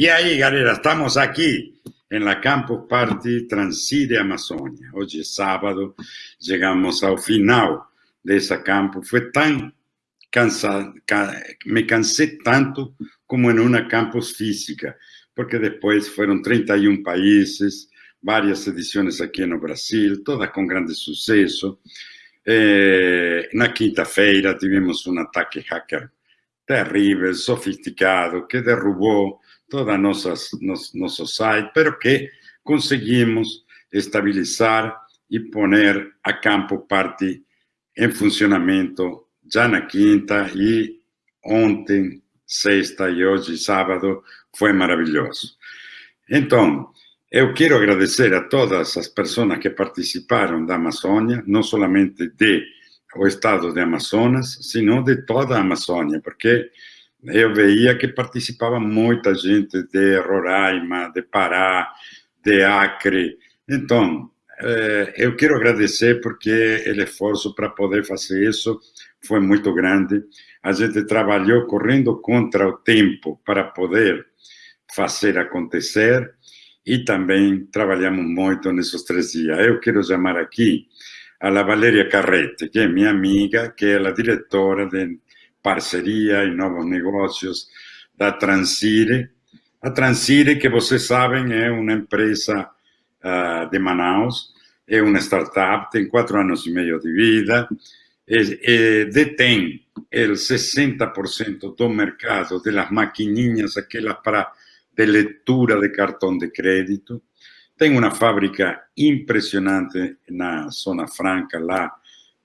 E aí, galera, estamos aqui em la Campus Party Transire Amazônia. Hoje é sábado, chegamos ao final dessa campus. Foi tão cansado, me cansei tanto como em uma campus física, porque depois foram 31 países, várias edições aqui no Brasil, todas com grande sucesso. Eh, na quinta-feira tivemos um ataque hacker terrível, sofisticado, que derrubou todo nossas, nos, nosso pero que conseguimos estabilizar e poner a campo parte em funcionamento já na quinta e ontem, sexta e hoje, sábado, foi maravilhoso. Então, eu quero agradecer a todas as pessoas que participaram da Amazônia, não somente de estado de Amazonas, sino de toda a Amazônia, porque eu veia que participava muita gente de Roraima, de Pará, de Acre. Então, eh, eu quero agradecer porque o esforço para poder fazer isso foi muito grande. A gente trabalhou correndo contra o tempo para poder fazer acontecer e também trabalhamos muito nesses três dias. Eu quero chamar aqui a Valéria Carrete, que é minha amiga, que é a diretora de parceria e novos negócios da Transire. A Transire, que vocês sabem, é uma empresa uh, de Manaus, é uma startup, tem quatro anos e meio de vida, e, e detém o 60% do mercado das maquininhas, aquelas para de leitura de cartão de crédito. Tem uma fábrica impressionante na Zona Franca, lá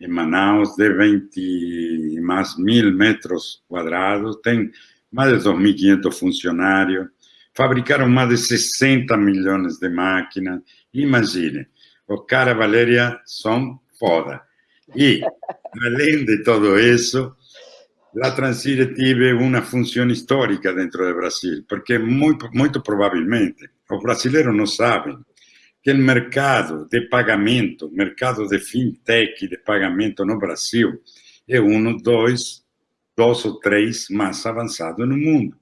em Manaus, de 20 mais mil metros quadrados, tem mais de 2.500 funcionários, fabricaram mais de 60 milhões de máquinas. Imagine, o cara Valéria são foda. E, além de tudo isso, a Transire teve uma função histórica dentro do Brasil, porque muito, muito provavelmente os brasileiros não sabem que o mercado de pagamento, mercado de fintech de pagamento no Brasil, é um, dois, dois ou três mais avançado no mundo.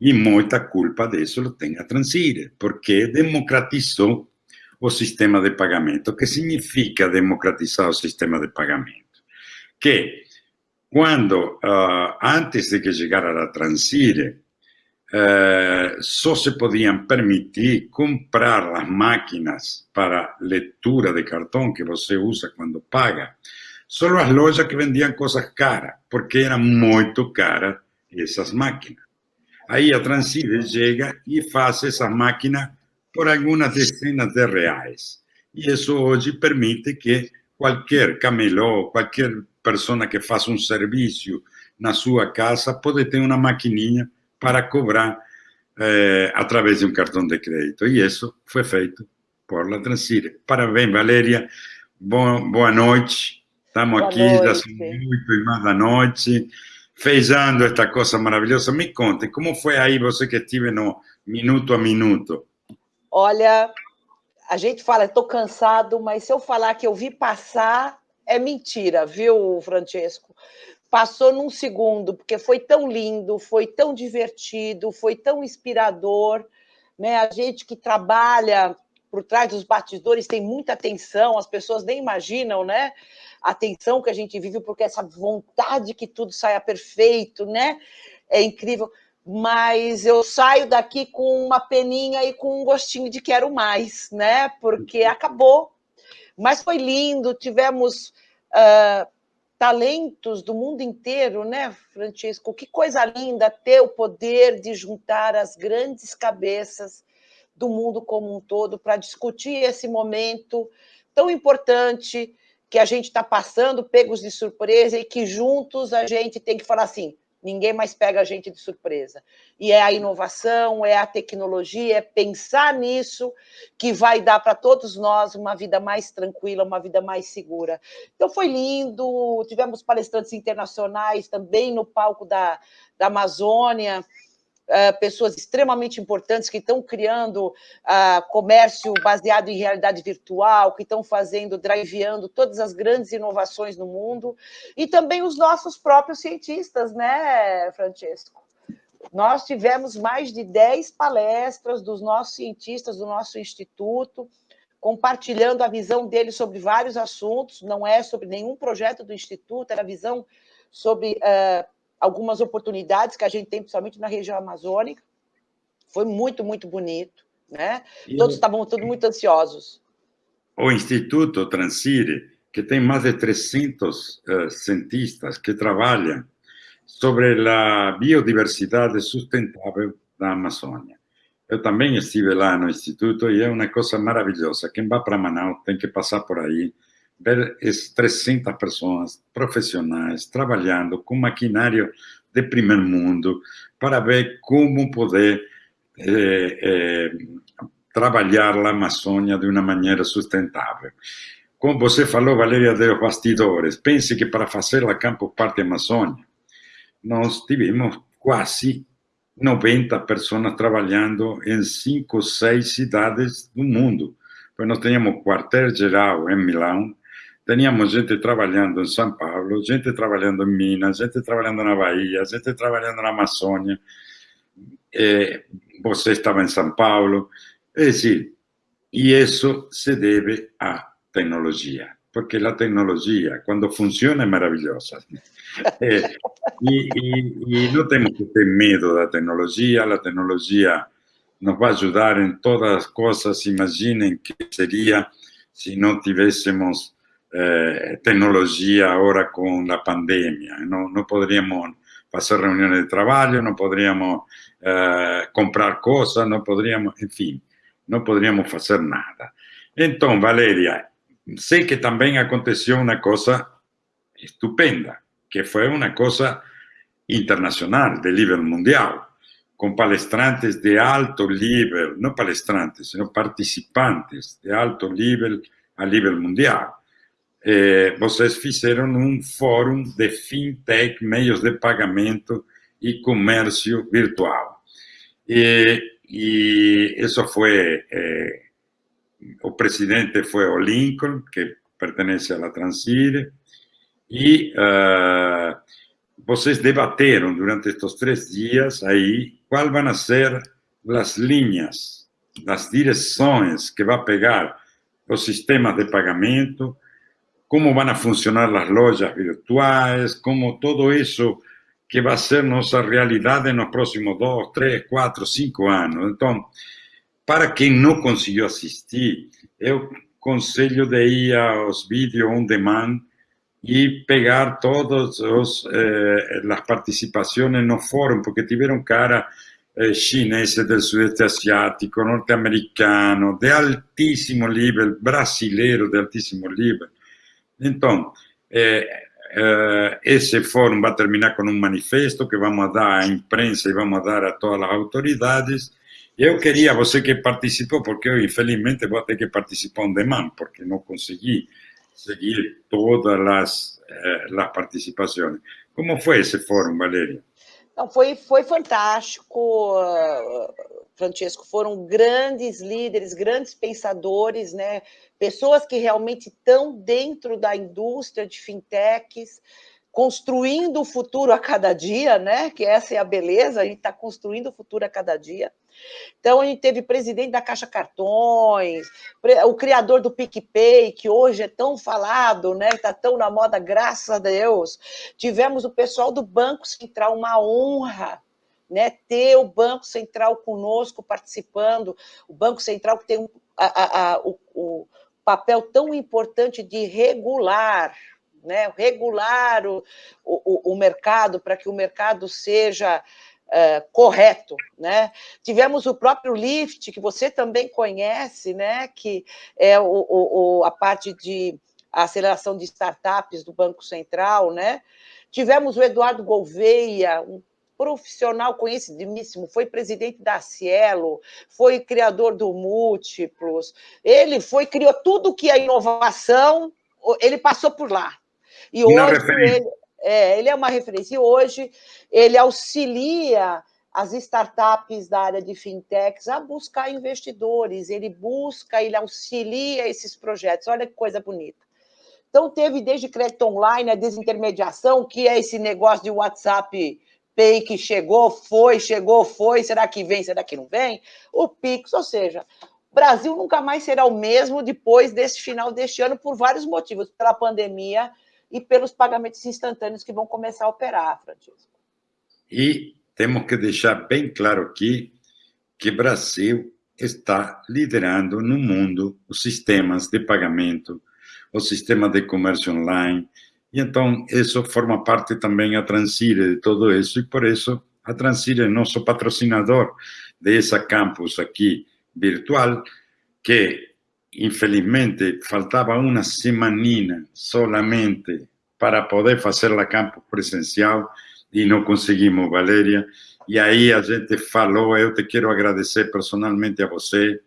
E muita culpa disso tem a Transire, porque democratizou o sistema de pagamento. O que significa democratizar o sistema de pagamento? Que quando, uh, antes de que chegara a Transire, eh, só se podiam permitir comprar as máquinas para leitura de cartão que você usa quando paga, só as lojas que vendiam coisas caras, porque eram muito caras essas máquinas. Aí a Transire chega e faz essa máquina por algumas dezenas de reais. E isso hoje permite que qualquer camelô, qualquer pessoa que faça um serviço na sua casa, pode ter uma maquininha para cobrar eh, através de um cartão de crédito. E isso foi feito por La Transire. Parabéns, Valéria. Boa, boa noite. Estamos boa aqui, noite. já são oito e mais da noite, fazendo esta coisa maravilhosa. Me conte, como foi aí você que estive no minuto a minuto? Olha, a gente fala, estou cansado, mas se eu falar que eu vi passar, é mentira, viu, Francesco? Passou num segundo, porque foi tão lindo, foi tão divertido, foi tão inspirador. Né? A gente que trabalha por trás dos batidores tem muita atenção, as pessoas nem imaginam, né? A atenção que a gente vive, porque essa vontade que tudo saia perfeito, né? É incrível. Mas eu saio daqui com uma peninha e com um gostinho de quero mais, né? Porque acabou. Mas foi lindo, tivemos uh, talentos do mundo inteiro, né, Francisco? Que coisa linda ter o poder de juntar as grandes cabeças do mundo como um todo para discutir esse momento tão importante que a gente está passando, pegos de surpresa, e que juntos a gente tem que falar assim: Ninguém mais pega a gente de surpresa. E é a inovação, é a tecnologia, é pensar nisso que vai dar para todos nós uma vida mais tranquila, uma vida mais segura. Então foi lindo, tivemos palestrantes internacionais também no palco da, da Amazônia, Uh, pessoas extremamente importantes que estão criando uh, comércio baseado em realidade virtual, que estão fazendo, driveando todas as grandes inovações no mundo, e também os nossos próprios cientistas, né, Francesco? nós tivemos mais de 10 palestras dos nossos cientistas do nosso instituto, compartilhando a visão deles sobre vários assuntos, não é sobre nenhum projeto do instituto, era a visão sobre uh, algumas oportunidades que a gente tem, principalmente na região amazônica. Foi muito, muito bonito, né? E Todos estavam todos muito ansiosos. O Instituto Transire, que tem mais de 300 uh, eh, cientistas que trabalham sobre a biodiversidade sustentável da Amazônia. Eu também estive lá no Instituto e é uma coisa maravilhosa. Quem vai para Manaus tem que passar por aí, ver as 300 pessoas profissionais trabalhando com maquinário de primeiro mundo para ver como poder eh, eh, trabalhar a Amazônia de uma maneira sustentável. Como você falou, Valéria, dos bastidores, pense que para fazer a Campo Parte Amazônia, nós tivemos quase 90 pessoas trabalhando em cinco, seis cidades do mundo. Pois nós tínhamos quartel-geral em Milão, tínhamos gente trabalhando em São Paulo, gente trabalhando em Minas, gente trabalhando na Bahia, gente trabalhando na Amazônia. É, você estava em São Paulo. É decir, e isso se deve à tecnologia, porque a tecnologia, quando funciona, é maravilhosa. É, e, e, e, não temos que ter medo da tecnologia, a tecnologia nos vai ajudar todas as coisas. Imaginem que seria se não tivéssemos eh, tecnologia agora com a pandemia. Não, não poderíamos fazer reuniões de trabalho, não poderíamos eh, comprar coisas, não poderíamos, enfim, não poderíamos fazer nada. Então, Valéria, sei que também aconteceu uma coisa estupenda que fue una cosa internacional, de nivel mundial, con palestrantes de alto nivel, no palestrantes, sino participantes de alto nivel a nivel mundial. Eh, vocês fizeram um fórum de fintech, meios de pagamento e comércio virtual. E, e isso foi, eh, o presidente foi o Lincoln, que pertence à Transire, e uh, vocês debateram durante estes três dias aí quais vão ser as linhas, as direções que vai pegar os sistemas de pagamento, como vão funcionar as lojas virtuais, como todo isso que vai ser nossa realidade nos próximos dois, três, quatro, cinco anos. Então, para quem não conseguiu assistir, eu conselho de ir aos vídeos on demand y pegar todas eh, las participaciones en los foros, porque tuvieron cara eh, chineses del sudeste asiático, norteamericano, de altísimo nivel, brasileiro de altísimo nivel. Entonces, eh, eh, ese foro va a terminar con un manifesto que vamos dar a imprensa y vamos dar a todas las autoridades. Eu queria, você que participou, porque eu, infelizmente, vou ter que participar on demand, porque não consegui seguir todas as, eh, as participações. Como foi esse fórum, Valéria? Não, foi, foi fantástico, Francesco. Foram grandes líderes, grandes pensadores, né? pessoas que realmente estão dentro da indústria de fintechs, construindo o futuro a cada dia, né? que essa é a beleza, a gente está construindo o futuro a cada dia. Então, a gente teve presidente da Caixa Cartões, o criador do PicPay, que hoje é tão falado, né? Está tão na moda, graças a Deus. Tivemos o pessoal do Banco Central, uma honra né, ter o Banco Central conosco participando, o Banco Central que tem um, a, a, o, o, papel tão importante de regular, né, regular o, o, o mercado para que o mercado seja uh, correto, né? Tivemos o próprio Lift, que você também conhece, né? Que é o, o, a parte de aceleração de startups do Banco Central, né? Tivemos o Eduardo Gouveia, um profissional conhecidíssimo, foi presidente da Cielo, foi criador do Múltiplos, ele foi, criou tudo que é inovação, ele passou por lá. E hoje ele, é, ele é uma referência. E hoje ele auxilia as startups da área de fintechs a buscar investidores, ele busca, ele auxilia esses projetos. Olha que coisa bonita. Então, teve desde crédito online, a desintermediação, que é esse negócio de WhatsApp Que chegou, foi, chegou, foi, será que vem, será que não vem? O PIX, ou seja, o Brasil nunca mais será o mesmo depois desse final deste ano, por vários motivos, pela pandemia e pelos pagamentos instantâneos que vão começar a operar, Francisco. E temos que deixar bem claro aqui que Brasil está liderando no mundo os sistemas de pagamento, o sistema de comércio online, e então isso forma parte também a Transire de tudo isso, e por isso a Transire é nosso patrocinador dessa campus aqui virtual, que infelizmente faltava uma semaninha solamente para poder fazer a campus presencial e não conseguimos, Valéria. E aí a gente falou, eu te quero agradecer personalmente a você,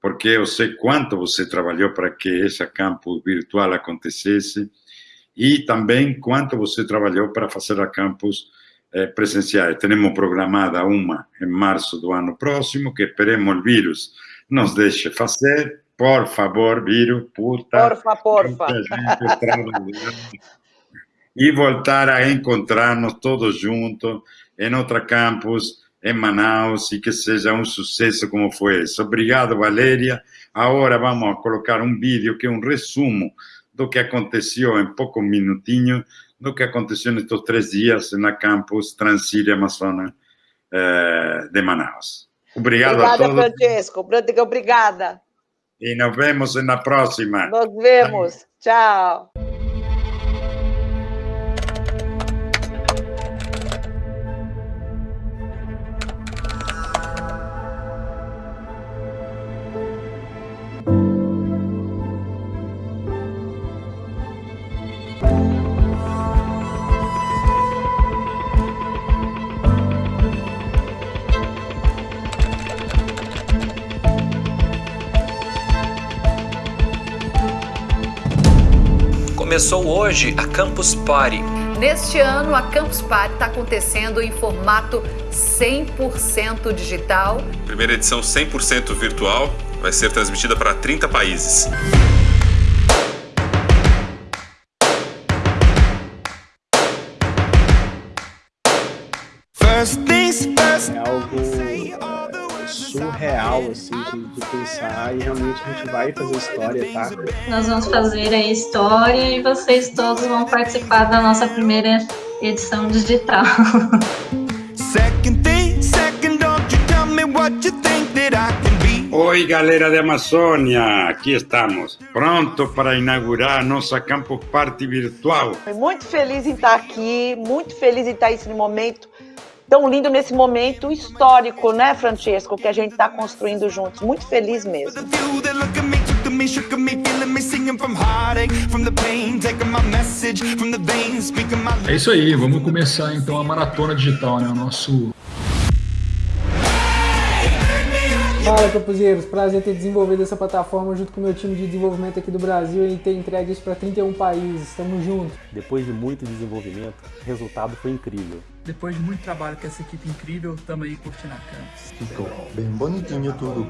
porque eu sei quanto você trabalhou para que essa campus virtual acontecesse e também quanto você trabalhou para fazer a campus eh, presenciais. Temos programada uma em março do ano próximo, que esperemos o vírus nos deixe fazer. Por favor, vírus, puta. Porfa, porfa. e voltar a encontrar-nos todos juntos em outra campus, em Manaus, e que seja um sucesso como foi esse. Obrigado, Valéria. Agora vamos colocar um vídeo que é um resumo do que aconteceu em poucos minutinhos, do que aconteceu nestes três dias na campus Transíria Amazônia eh, de Manaus. Obrigado obrigada, a todos. Francesco. Obrigada. E nos vemos na próxima. Nos vemos. Tchau. Começou hoje a Campus Party. Neste ano, a Campus Party está acontecendo em formato 100% digital. Primeira edição 100% virtual, vai ser transmitida para 30 países. É algo surreal, assim, de, de, pensar e realmente a gente vai fazer história, tá? Nós vamos fazer a história e vocês todos vão participar da nossa primeira edição digital. Oi, galera de Amazônia, aqui estamos, pronto para inaugurar nossa Campus Party virtual. Muito feliz em estar aqui, muito feliz em estar nesse momento tão lindo nesse momento histórico, né, Francesco, que a gente está construindo juntos. Muito feliz mesmo. É isso aí, vamos começar então a maratona digital, né? O nosso Fala, Campuseiros! Prazer ter desenvolvido essa plataforma junto com o meu time de desenvolvimento aqui do Brasil e ter entregue isso para 31 países. Estamos juntos! Depois de muito desenvolvimento, o resultado foi incrível. Depois de muito trabalho com essa equipe incrível, estamos aí curtindo a campus. Ficou bem bonitinho tudo.